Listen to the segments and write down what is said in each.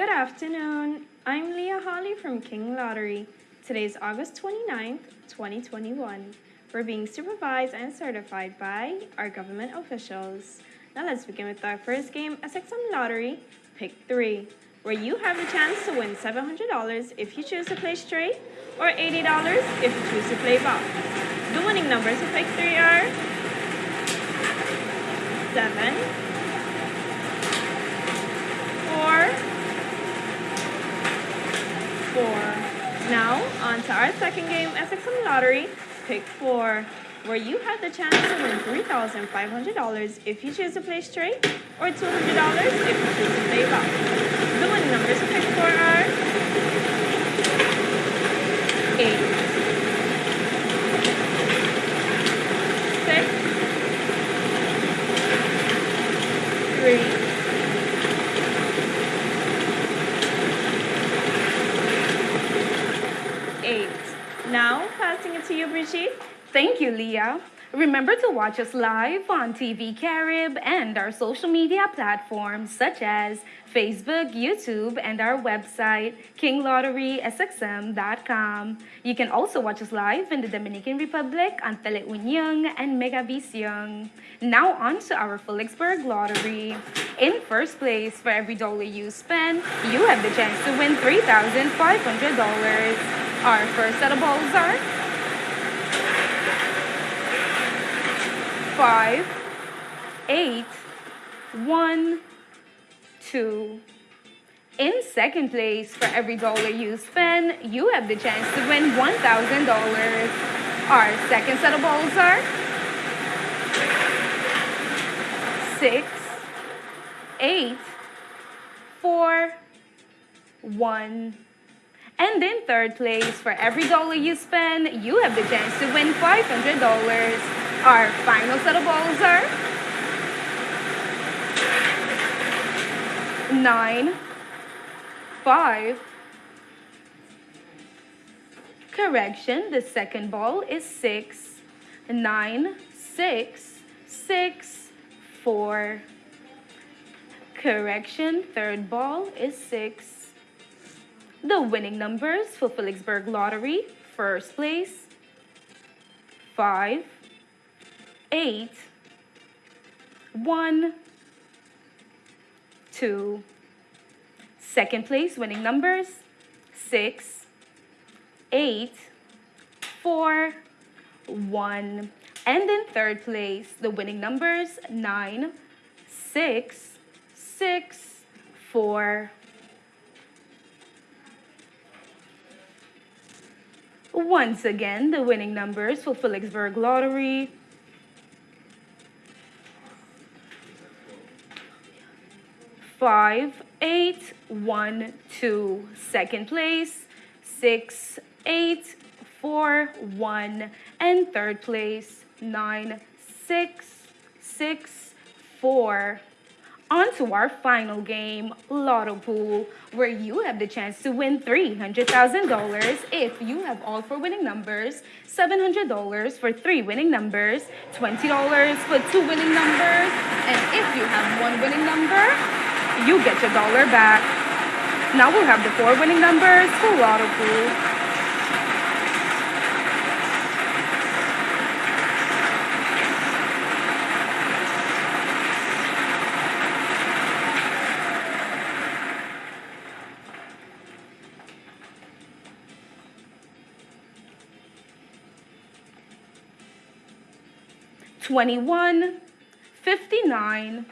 Good afternoon. I'm Leah Holly from King Lottery. Today is August 29th, 2021. We're being supervised and certified by our government officials. Now let's begin with our first game, SXM Lottery, Pick 3, where you have the chance to win $700 if you choose to play straight or $80 if you choose to play box. The winning numbers for Pick 3 are 7, 4, four. Now, on to our second game, SXM Lottery, pick four, where you have the chance to win $3,500 if you choose to play straight, or $200 if you choose to play box. The winning numbers pick four are eight, six, three, Now, passing it to you, Brigitte. Thank you, Leah. Remember to watch us live on TV Carib and our social media platforms such as Facebook, YouTube, and our website, kinglotterysxm.com. You can also watch us live in the Dominican Republic on Teleunion and Megavision. Now on to our Philipsburg Lottery. In first place, for every dollar you spend, you have the chance to win $3,500. Our first set of balls are five, eight, one, two. In second place, for every dollar you spend, you have the chance to win $1,000. Our second set of balls are six, eight, four, one. And in third place, for every dollar you spend, you have the chance to win $500. Our final set of balls are nine, five. Correction, the second ball is six, nine, six, six, four. Correction, third ball is six. The winning numbers for Philipsburg Lottery, first place, five, eight, one, two. Second place winning numbers, six, eight, four, one. And in third place, the winning numbers, nine, six, six, four. Once again, the winning numbers for Philipsburg Lottery, five, eight, one, two. Second place, six, eight, four, one. And third place, nine, six, six, four. On to our final game, Lotto Pool, where you have the chance to win $300,000 if you have all four winning numbers, $700 for three winning numbers, $20 for two winning numbers, and if you have one winning number, you get your dollar back. Now we'll have the four winning numbers for Lotto Pool. Twenty-one, fifty-nine,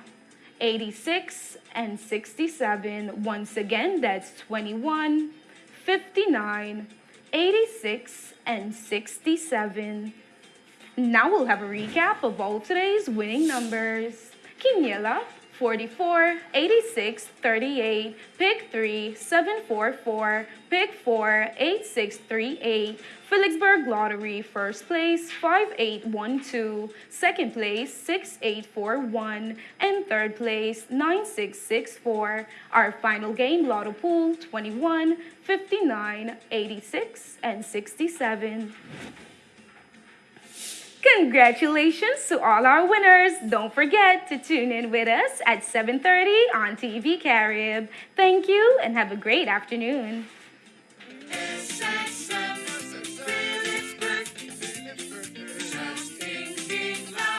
eighty-six, and 67. Once again, that's 21, 59, 86, and 67. Now we'll have a recap of all today's winning numbers. Quiniela 44, 86, 38, pick 3, 744, pick 4, 8638, Philipsburg Lottery, first place, 5812, second place, 6841, and third place, 9664. Our final game, Lotto Pool, 21, 59, 86, and 67. Congratulations to all our winners. Don't forget to tune in with us at 7:30 on TV Carib. Thank you and have a great afternoon.